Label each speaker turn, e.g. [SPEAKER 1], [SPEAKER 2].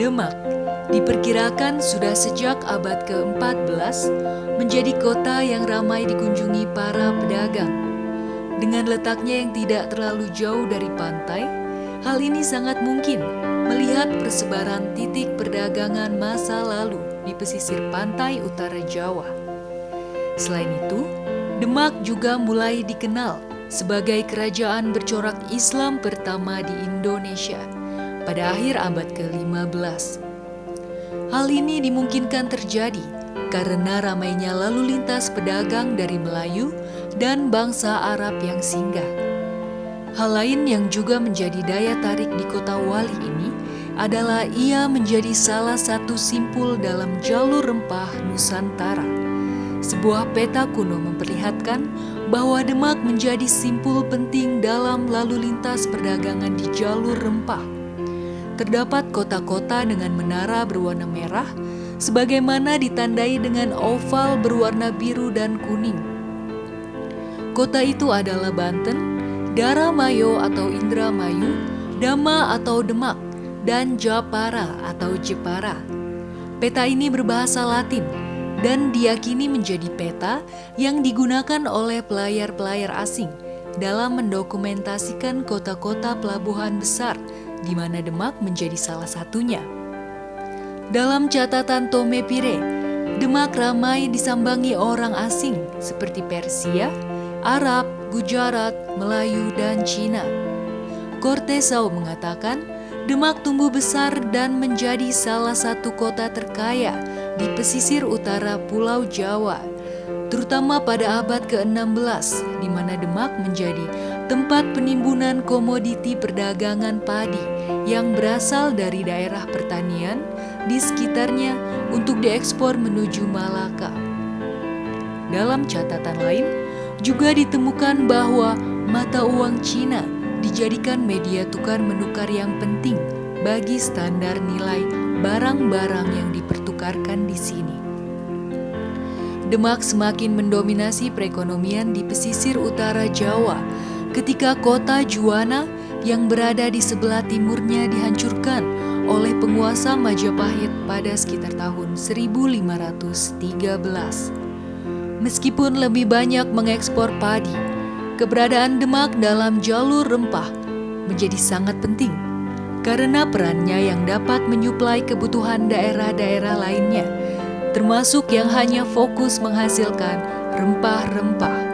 [SPEAKER 1] Demak diperkirakan sudah sejak abad ke-14 menjadi kota yang ramai dikunjungi para pedagang. Dengan letaknya yang tidak terlalu jauh dari pantai, hal ini sangat mungkin melihat persebaran titik perdagangan masa lalu di pesisir pantai utara Jawa. Selain itu, Demak juga mulai dikenal sebagai kerajaan bercorak Islam pertama di Indonesia pada akhir abad ke-15. Hal ini dimungkinkan terjadi karena ramainya lalu lintas pedagang dari Melayu dan bangsa Arab yang singgah. Hal lain yang juga menjadi daya tarik di kota Wali ini adalah ia menjadi salah satu simpul dalam jalur rempah Nusantara. Sebuah peta kuno memperlihatkan bahwa Demak menjadi simpul penting dalam lalu lintas perdagangan di jalur rempah terdapat kota-kota dengan menara berwarna merah, sebagaimana ditandai dengan oval berwarna biru dan kuning. Kota itu adalah Banten, Daramayo atau Indramayu, Dama atau Demak, dan Japara atau Jepara. Peta ini berbahasa Latin dan diyakini menjadi peta yang digunakan oleh pelayar-pelayar asing dalam mendokumentasikan kota-kota pelabuhan besar di mana Demak menjadi salah satunya. Dalam catatan Tome Pire, Demak ramai disambangi orang asing seperti Persia, Arab, Gujarat, Melayu, dan Cina. Cortesau mengatakan, Demak tumbuh besar dan menjadi salah satu kota terkaya di pesisir utara Pulau Jawa, terutama pada abad ke-16, di mana Demak menjadi tempat penimbunan komoditi perdagangan padi yang berasal dari daerah pertanian di sekitarnya untuk diekspor menuju Malaka. Dalam catatan lain, juga ditemukan bahwa mata uang Cina dijadikan media tukar menukar yang penting bagi standar nilai barang-barang yang dipertukarkan di sini. Demak semakin mendominasi perekonomian di pesisir utara Jawa ketika kota Juwana yang berada di sebelah timurnya dihancurkan oleh penguasa Majapahit pada sekitar tahun 1513. Meskipun lebih banyak mengekspor padi, keberadaan Demak dalam jalur rempah menjadi sangat penting karena perannya yang dapat menyuplai kebutuhan daerah-daerah lainnya, termasuk yang hanya fokus menghasilkan rempah-rempah.